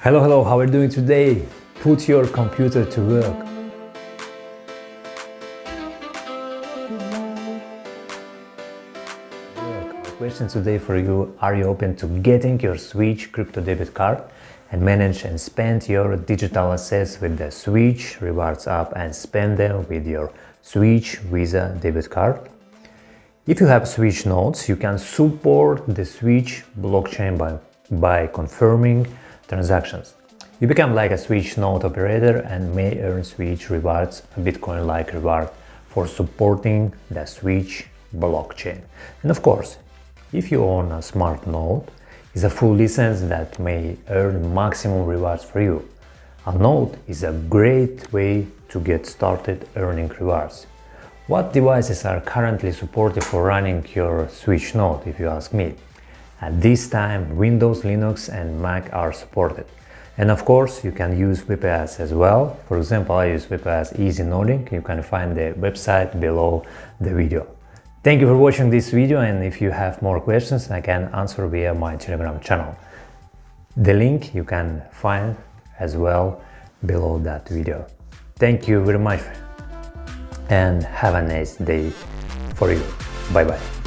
Hello, hello, how are you doing today? Put your computer to work. question today for you, are you open to getting your Switch crypto debit card and manage and spend your digital assets with the Switch Rewards app and spend them with your Switch Visa debit card? If you have Switch nodes, you can support the Switch blockchain by, by confirming transactions. You become like a Switch node operator and may earn Switch rewards, a Bitcoin-like reward for supporting the Switch blockchain. And of course, if you own a smart node, it's a full license that may earn maximum rewards for you. A node is a great way to get started earning rewards. What devices are currently supported for running your Switch node, if you ask me? At this time, Windows, Linux and Mac are supported. And of course, you can use VPS as well. For example, I use VPS Easy Noding. You can find the website below the video. Thank you for watching this video and if you have more questions I can answer via my telegram channel. The link you can find as well below that video. Thank you very much and have a nice day for you. Bye bye.